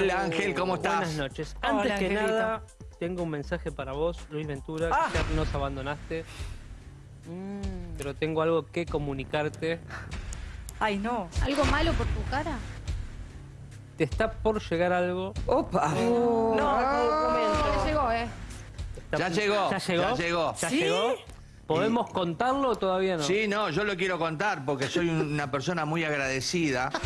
Ángel, Ángel, ¿cómo estás? Buenas noches. Hola, Antes que nada, tengo un mensaje para vos, Luis Ventura, Ah. que ya nos abandonaste, Mm. pero tengo algo que comunicarte. Ay, no. ¿Algo malo por tu cara? Te está por llegar algo. Opa. No, Ya llegó, ¿eh? Ya llegó, ¿Ya llegó? ya llegó. ¿Ya ¿Sí? llegó? ¿Podemos contarlo o todavía no? Sí, no, yo lo quiero contar porque soy una persona muy agradecida.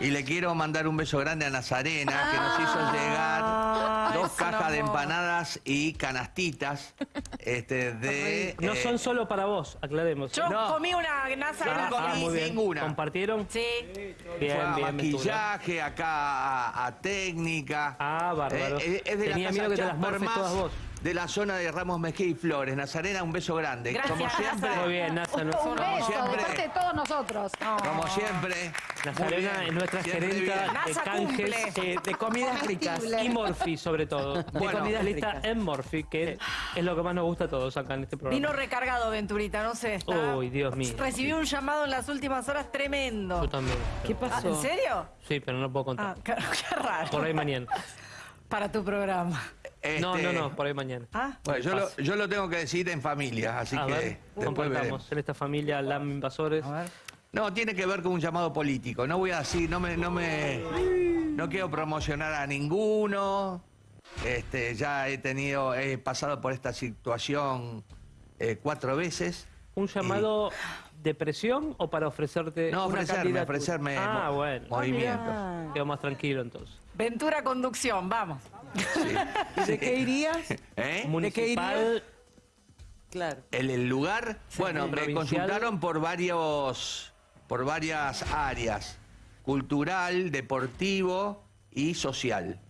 Y le quiero mandar un beso grande a Nazarena, que nos hizo llegar Ah, dos es un cajas de empanadas y canastitas este, de... No eh, son solo para vos, aclaremos. Yo No. comí una NASA Yo no comí ah, ninguna. ¿Compartieron? Sí. Bien, fue a bien, maquillaje, acá a, a técnica. Ah, bárbaro. Eh, eh, es de Tenía la miedo que te las todas vos. De la zona de Ramos Mejía y Flores. Nazarena, un beso grande. Gracias, Como siempre. Muy bien, Nasa. no- Un beso siempre. de parte de todos nosotros. como siempre. Nazarena es nuestra siempre gerenta bien. de canjes. Eh, de comidas ricas. y Morphy, sobre todo. Bueno. de comidas listas en Morphy, que es lo que más nos gusta a todos acá en este programa. Vino recargado, Venturita, no sé. Está... Uy, Dios mío. Recibí un llamado en las últimas horas tremendo. Yo también. ¿Qué Ah, pasó? ¿En serio? Sí, pero no puedo Ah, contar. qué, qué raro. Por ahí mañana. Para tu programa. No, Este, no, no, por ahí mañana. Ah, Bueno, yo lo, yo lo tengo que decir en familia, así a que ver, después compartamos. veremos. En esta familia, LAM Invasores. a ver. No, tiene que ver con un llamado político. No voy a decir, no me, no me, no quiero promocionar a ninguno. Este, ya he tenido, he pasado por esta situación eh, cuatro veces. ¿Un llamado de presión o para ofrecerte No, una ofrecerme, Ah, mo- bueno. movimientos. Quedo más tranquilo entonces. Ventura Conducción, vamos. ¿Y de qué irías? ¿Eh? Municipal, Claro. El, el lugar, bueno, me provincial. consultaron por varios, por varias áreas: cultural, deportivo y social.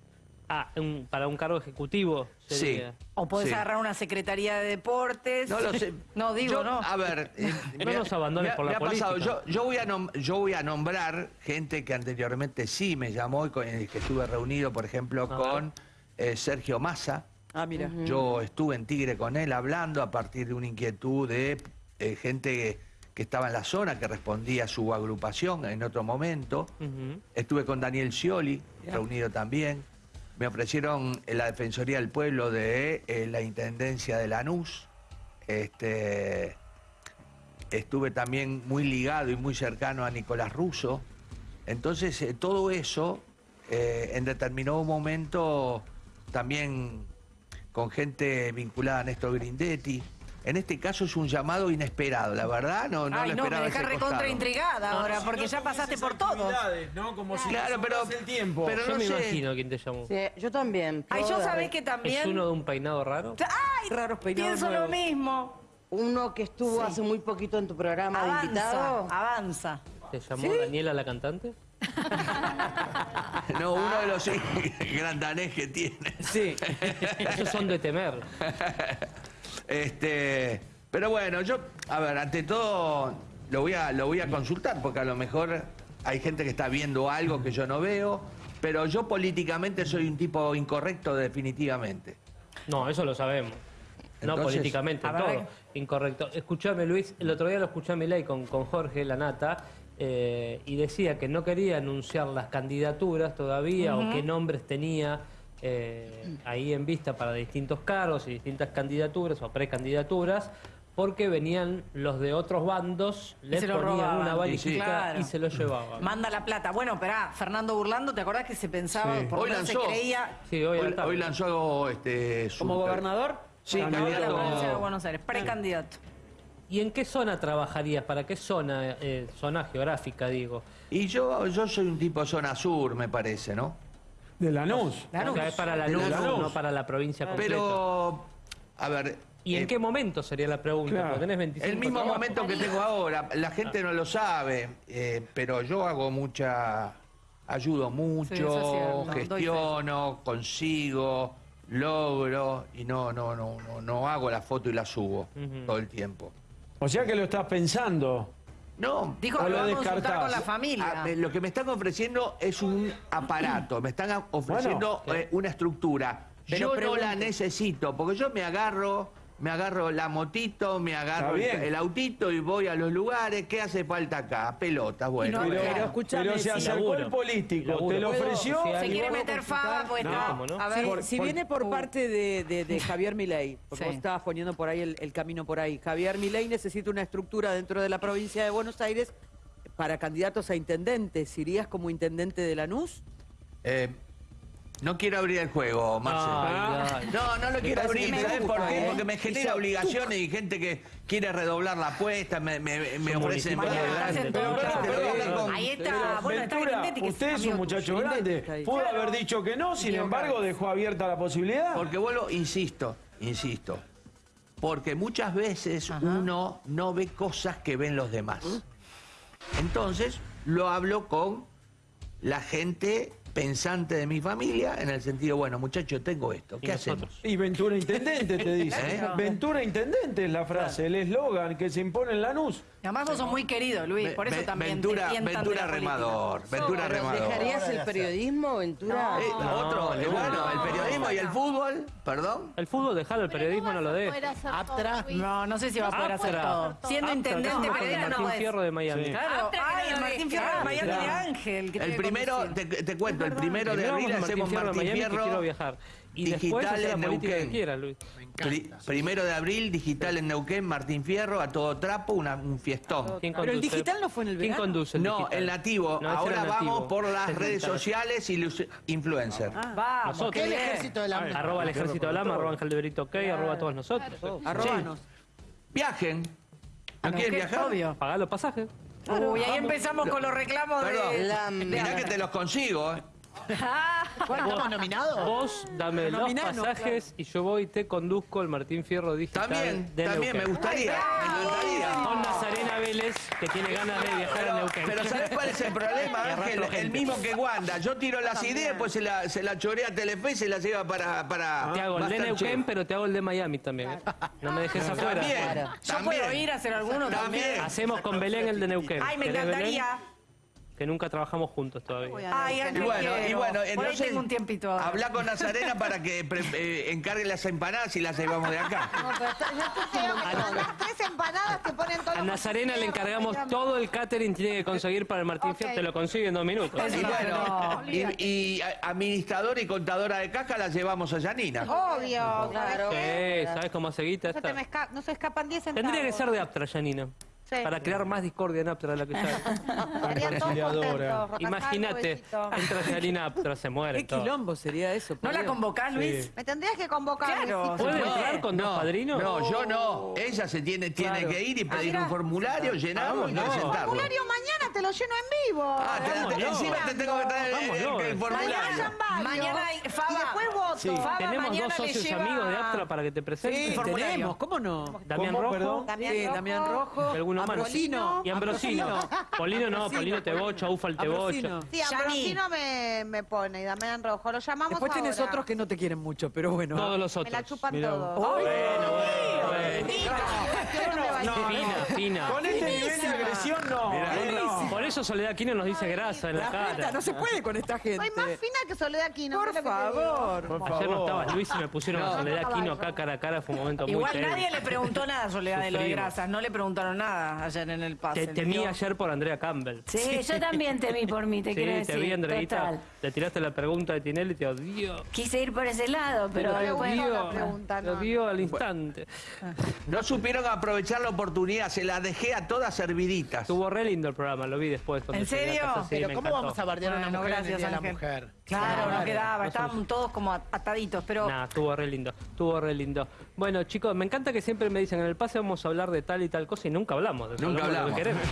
ah, un- para un cargo ejecutivo sería. O podés Sí. agarrar una secretaría de deportes. No lo sé. No, digo, Yo, no. A ver. eh, No me ha- nos abandones por la me ha pasado. política. Yo, yo, voy a nom- yo voy a nombrar gente que anteriormente sí me llamó y con el que estuve reunido, por ejemplo, A con eh, Sergio Massa. Ah, mira. Yo estuve en Tigre con él hablando a partir de una inquietud de eh, gente que estaba en la zona, que respondía a su agrupación en otro momento. Estuve con Daniel Scioli, reunido también. Me ofrecieron eh, la Defensoría del Pueblo de eh, la Intendencia de Lanús. Este, estuve también muy ligado y muy cercano a Nicolás Russo. Entonces, eh, todo eso, eh, en determinado momento, también con gente vinculada a Néstor Grindetti. En este caso es un llamado inesperado, la verdad, no, no Ay, lo no, me dejás recontra intrigada ahora, porque ya pasaste por todo. ¿no? Como si Claro, pero, el tiempo. pero Yo no me sé. imagino quién te llamó. Sí, yo también. Ay, yo sabés que también. ¿Es uno de un peinado raro? ¡Ay! Raros peinados Pienso lo nuevos. mismo. Uno que estuvo hace muy poquito en tu programa de Avanza, invitado. avanza. ¿Te llamó Daniela la cantante? No, uno de los grandanés que tiene. Sí. Esos son de temer. Este, pero bueno, yo, a ver, ante todo lo voy a, lo voy a consultar porque a lo mejor hay gente que está viendo algo que yo no veo, pero yo políticamente soy un tipo incorrecto definitivamente. No, eso lo sabemos. No políticamente, todo. Incorrecto. Escuchame, Luis, el otro día lo escuché a Milei con, con Jorge Lanata eh, y decía que no quería anunciar las candidaturas todavía o qué nombres tenía eh, ahí en vista para distintos cargos y distintas candidaturas o precandidaturas porque venían los de otros bandos, les se lo ponían robaban. una Y valijita Claro. y se lo llevaban. Manda la plata. Bueno, esperá, Fernando Burlando, ¿te acordás que se pensaba, Sí. por Hoy se creía Sí, hoy, a la Hoy, lanzó este, su- ¿Como gobernador? Sí, a la candidato. provincia de Buenos Aires, precandidato? ¿Y en qué zona trabajarías? ¿Para qué zona, eh, zona geográfica, digo? Y yo, yo soy un tipo zona sur, me parece, ¿no? De Lanús. Lanús. O sea, es para la De luz, Lanús. no para la provincia completa. Pero, a ver... ¿Y en eh, qué momento sería la pregunta? claro. Porque tenés 25 El mismo trabajos. momento que tengo ahora, la gente no lo sabe, eh, pero yo hago mucha, ayudo mucho, Sí, gestiono, consigo, logro y no, no, no, no, no hago la foto y la subo todo el tiempo. O sea que lo estás pensando. No. Dijo que lo lo va a con la familia. Ah, me- lo que me están ofreciendo es un aparato, me están ofreciendo Bueno, eh, una estructura. Pero yo no la necesito, porque yo me agarro me agarro la motito, me agarro el, autito y voy a los lugares. ¿Qué hace falta acá? Pelotas, bueno. no, Pero, Pero escúchame, pero se si acercó el político, Laburo. te lo ofreció. Si Se quiere ¿puedo meter fava, pues No. A ver, Si, Por- si por- viene por Uh. parte de, de- de Javier Milei, porque Sí. vos estabas poniendo por ahí el, el camino por ahí. Javier Milei necesita una estructura dentro de la provincia de Buenos Aires para candidatos a intendentes. ¿Irías como intendente de Lanús? Eh, no quiero abrir el juego, Marcelo. Ay, ay. No, no lo quiero abrir, que me ¿sabes por qué? ¿eh? Porque me genera obligaciones y gente que quiere redoblar la apuesta, me, me, me con- Ahí está, bueno, está Ventura, usted es un muchacho tuyo. grande. Pudo Claro. haber dicho que no, sin embargo dejó abierta la posibilidad. Porque vuelvo, insisto, insisto, porque muchas veces uno no ve cosas que ven los demás. Entonces, lo hablo con la gente pensante de mi familia, en el sentido, bueno, muchachos, tengo esto, Y ¿qué hacemos? nosotros. Y Ventura Intendente te dice. ¿Eh? Ventura Intendente es la frase, el eslogan que se impone en Lanús. Además vos sos muy querido, Luis, por eso Ve- también Ventura, te tientan de Ventura la política. Remador, Ventura Remador. ¿Dejarías el periodismo, Ventura? Eh, No, otro, eh, no, bueno, no. el periodismo y el fútbol, perdón. El fútbol, dejalo, el periodismo no lo de. deja. No, no sé si va a poder hacer todo. Siendo intendente, periodista no Martín. Fierro de Miami. Sí. Claro, Aptra que ay, no el lo Martín. Fierro de Miami de Ángel. El primero, te cuento, el primero de abril vamos hacemos Martín Fierro Martín quiero viajar. Y digital en Neuquén. Luis. Pri- primero de abril, digital en Neuquén, Martín Fierro, a todo trapo, una- un fiestón. ¿Quién Pero el conduce? digital no fue en el ¿Quién verano. conduce el No, digital? el nativo. No, Ahora vamos por las es redes sociales y los influencers. Vamos, Nosotros. qué El ejército de la Arroba el ejército de Lama, arroba Ángel de Brito, ok, arroba a todos nosotros. Arróbanos. Viajen. ¿No quieren viajar? Obvio. Pagá los pasajes. Uy, ahí empezamos con los reclamos Perdón, de... La- mirá que te los consigo. ¿Cuándo estamos nominados? Vos dame los Nominanos, pasajes y yo voy y te conduzco el Martín Fierro digital También, de también me gustaría. Me gustaría. Con Nazarena Vélez, que tiene ganas de viajar a Neuquén. pero ¿sabes cuál es el problema, Ángel? El mismo que Wanda. Yo tiro las ideas, pues se la, se la chorea a Telefe y se las lleva para, para Te hago el de. Neuquén, pero te hago el de Miami también. ¿eh? No me dejes afuera. También, Yo también. puedo ir a hacer alguno también. También. Hacemos con Belén el de Neuquén. Ay, me ¿Querés, Belén? Que nunca trabajamos juntos todavía. Ay, Y bueno, y entonces tengo un tiempito ahora. habla con Nazarena para que pre- eh, encargue las empanadas y las llevamos de acá. No, pero está- yo te creo que con las tres empanadas te ponen todo A Nazarena le encargamos todo el catering que tiene que conseguir para el Martín. Fierro. Te lo consigue en dos minutos. Y bueno, y, administradora y contadora de caja las llevamos a Yanina. Obvio, claro. Sí, ¿sabes cómo se guita No se, esta? te me esca- no se escapan 10 centavos. Tendría que ser de Aptra, Janina. Sí. Para crear más discordia en Aptra de la que ya Imagínate, besito. entra Janina Aptra, se muere. ¿Qué quilombo sería eso? ¿No la convocás, Luis? Me tendrías que convocar. Claro. ¿Puede No, entrar con dos padrinos? No, yo no. Ella se tiene, tiene Claro. que ir y pedir mira. un formulario, llenamos y Vámonos. presentarlo. Formulario mañana lo lleno en vivo. Ah, te- te- Vámonos. encima te tengo que traer el- el, Vámonos. el formulario. Mañana varios. Mañana hay- Faba. Y después voto. Sí. Faba Tenemos mañana dos le socios lleva- amigos de Aptra para que te Sí, presenten. formulario. tenemos, ¿cómo no? Damián ¿Cómo, Rojo perdón? Damián Sí, Rojo. Damián Rojo. y alguno más. Ambrosino. Y Ambrosino. Polino no, Polino te bocha, Ufal te Ambrosino. bocha. Sí, Ambrosino me, me pone y Damián Rojo. Lo llamamos Después tenés ahora. otros que no te quieren mucho, pero bueno. Todos los Me otros. la chupan Mirá. todos. Bueno, bueno, bueno. Fina, fina. Con este nivel de agresión no. eh, no. Por eso Soledad Aquino nos dice grasa en la La cara. no se puede con esta gente. Soy más fina que Soledad Aquino. Por favor. Por Ayer no estaba Luis y me pusieron a Soledad no, Aquino acá cara a cara, fue un momento muy Igual nadie le preguntó nada a Soledad de lo de grasas. No le preguntaron nada ayer en el pase. Te ¿le temí ayer por Andrea Campbell. Sí, yo también temí por mí, te Sí, quiero te vi, Andreita. Total. Le tiraste la pregunta de Tinelli y te odio. Quise ir por ese lado, pero te bueno, después... la odio. pregunta, Te no. odio al instante. No supieron aprovechar la oportunidad, se la dejé a todas serviditas. Estuvo re lindo el programa, lo vi después. ¿En serio? casa, Pero ¿cómo encantó. vamos a bardear a una mujer en el gracias, Día de la. Mujer? Claro, no quedaba. no Estaban todos como ataditos, pero... Nah, estuvo re lindo, estuvo re lindo. Bueno, chicos, me encanta que siempre me dicen en el pase vamos a hablar de tal y tal cosa y nunca hablamos de eso. Nunca de lo que hablamos. queremos.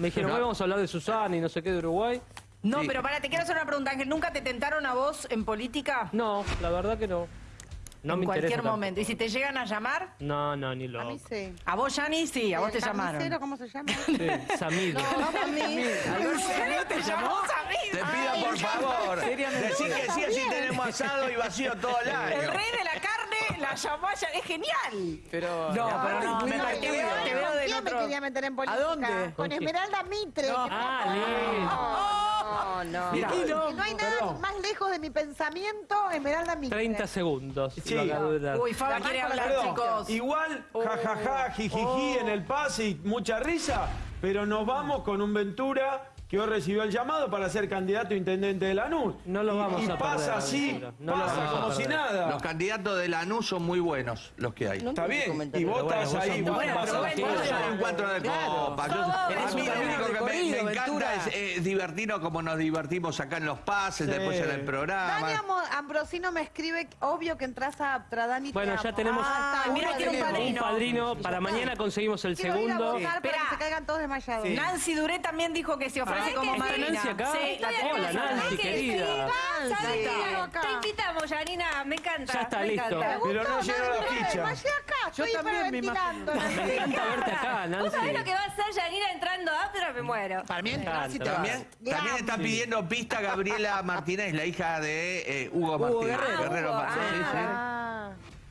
Me dijeron, No. hoy vamos a hablar de Susana y no sé qué de Uruguay. No, Sí. pero para, te quiero hacer una pregunta, Ángel. ¿Nunca te tentaron a vos en política? No, la verdad que no. No en me cualquier interesa momento. ¿Y si te llegan a llamar? No, no, ni A loco. mí sí. A vos, Yani, sí, a vos ¿El te llamaron. ¿Cómo se llama? Sí, Samid. No, a mí. ¿Te llamó Te pido por favor, decir que sí, así tenemos asado y vacío todo el El año. rey de la carne la llamó a Es genial. Pero. No, pero no, me No, te veo, te veo ¿Con del quién me quería meter en política? dónde? Con. Esmeralda Mitre. No. Ah, lindo. No, no, No, no. Mira, Y no hay nada perdón. más lejos de mi pensamiento, Esmeralda Mitre. 30 segundos. Sí. Uy, Faba quiere hablar, Perdón, chicos. Igual, jajaja, jijiji en el pase y mucha risa, pero nos vamos con un Ventura que hoy recibió el llamado para ser candidato a intendente de Lanús. No lo Y- vamos y, a pasa perder, así. No lo pasa como si nada. Los candidatos de Lanús son muy buenos, los que hay. Está bien, y vos Pero bueno, estás vos ahí. vos bueno, vas pero a- bueno, Claro. soy un encuentro de copa. Yo- a mí lo único que me, me encanta es eh, divertirnos como nos divertimos acá en los pases, Sí. después en el Dani programa. Amo- Ambrosino me escribe, obvio que entras a Aptra, Dani. te Bueno, ya tenemos Ah, mira un padrino. Para mañana conseguimos el Quiero ir a segundo. para que se caigan todos desmayados. Nancy Duré también dijo que se ofrece ¿Sabés como ¿Está. Nancy acá? Sí, la tenemos. Hola, Nancy, querida. ¿Sabes qué? Te invitamos, Janina, me encanta. Ya está, me listo. encanta. Pero no llegó la ficha. Acá, Yo estoy también me hiperventilando. Me encanta verte acá, ¿Vos Nancy. sabés lo que va a hacer Janina entrando a After? Me muero. Para mí, Me encanta. Nancy. También, también está pidiendo pista Gabriela Martínez, la hija de eh, Hugo Martínez. Guerrero. Ah, Martínez.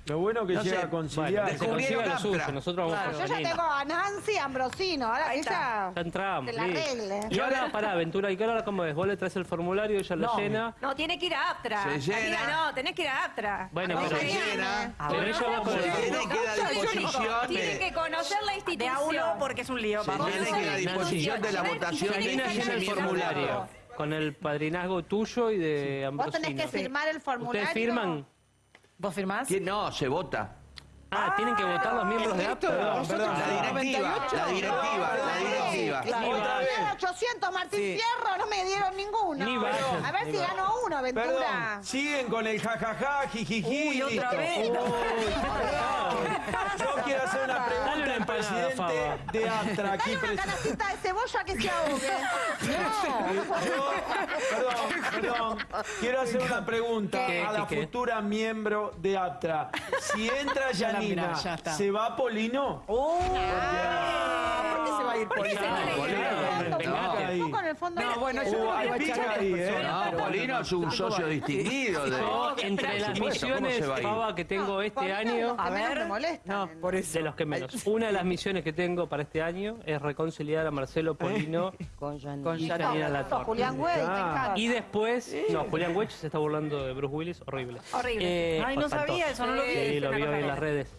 Lo bueno que No llega sé. a conciliar. Bueno, que se Descubrieron consiga lo suyo. Nosotros vamos Claro. Yo ya tengo a Nancy Ambrosino, ahora Ahí ella Ya entramos. te la listo. arregle. Y ahora, pará, Aventura, ¿y qué hora cómo es? Vos le traes el formulario, ella lo llena. No, tiene que ir a Aptra. Se llena. Amiga, no, tenés que ir a Aptra. Bueno, Se pero, llena. pero ella va con Se el... llena y queda a disposición. Tienen de- que conocer la De a institución. uno porque es un lío. Se llena y queda a disposición de la votación. llena el formulario con el padrinazgo tuyo y de Vos Ambrosino. tenés que firmar el formulario. ¿Ustedes firman? ¿Vos firmás? ¿Quién? No, se vota. Ah, tienen que votar los miembros de APTA. Perdón, perdón. La directiva, la directiva, la directiva. Ni Otra vayan. vez. 800 Martín Sí. Fierro, no me dieron ninguno. Ni. A ver si gano uno, Ventura. Perdón, siguen con el jajaja, jijiji. Uy, otra listo. vez. Yo quiero hacer una pregunta presidente Faba. de Astra aquí Dale una presente. canacita de cebolla que se ahogue. No. Yo, perdón, perdón. Quiero hacer una pregunta ¿Qué? a la futura miembro de Aptra. Si entra Yanina, mirá, ya está. ¿se va Polino? ¿Por qué se va a ir por qué se va a ir? Polino, vengate. Tampoco en el fondo. No, bueno, no hay ahí, ¿eh? No, Polino es un socio distinguido. De, Yo, entre las Por supuesto, ¿cómo misiones, que tengo este año, A ver. No, por eso. de los que menos. Una de las misiones que tengo para este año es reconciliar a Marcelo Polino Con Janina. Janina No, Latorre. Julián Güey, Ah. Y después, no, Julián Wedge se está burlando de Bruce Willis, horrible. Horrible. Eh, Ay, no sabía eso, no lo vi. Sí, lo cosa en las redes,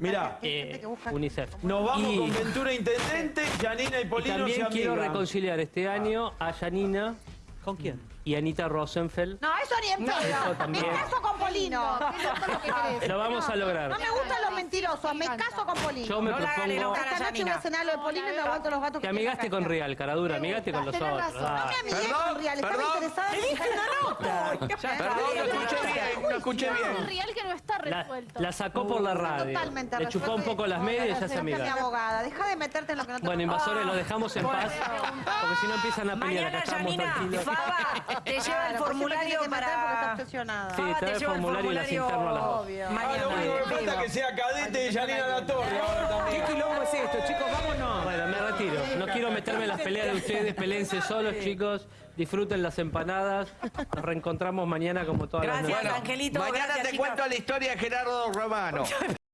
Mira, gente Eh, que busca- UNICEF. Nos vamos con Ventura Intendente, Yanina y Polino se también quiero reconciliar este año a Janina ¿Con quién? Y Anita Rosenfeld. No, eso ni en pedo. eso Me también. caso con Polino. Eso lo vamos a lograr. No me gustan los mentirosos. Me caso con Polino. Yo me No la propongo enojar. Esta noche voy a cenar lo de Polino y me aguanto los gatos que amigaste con Real, caradura, amigaste con los otros. razón. No me dale. amigué Perdón, con Real. Estaba interesada en Perdón, no escuché bien, no escuché bien. real que no está La, resuelto. la sacó por la radio. Totalmente Le chupó un poco las medias y ya se amiga. abogada. Deja de meterte en lo que no te Bueno, invasores, los dejamos en paz. Porque si no empiezan a pelear, acá Mañana, estamos Janina, tranquilos. Te lleva el formulario Porque está para... Sí, trae te lleva el formulario y las formulario interno a las dos. Obvio. Ah, lo único que falta es que sea cadete y Yanina La Torre ahora también. ¿Qué quilombo es esto, chicos? Vámonos. Bueno, me retiro. No quiero meterme en las peleas de ustedes. Pelense solos, chicos. Disfruten las empanadas. Nos reencontramos mañana como todas las Gracias, noches. Angelito. Mañana gracias, te chicos. cuento la historia de Gerardo Romano.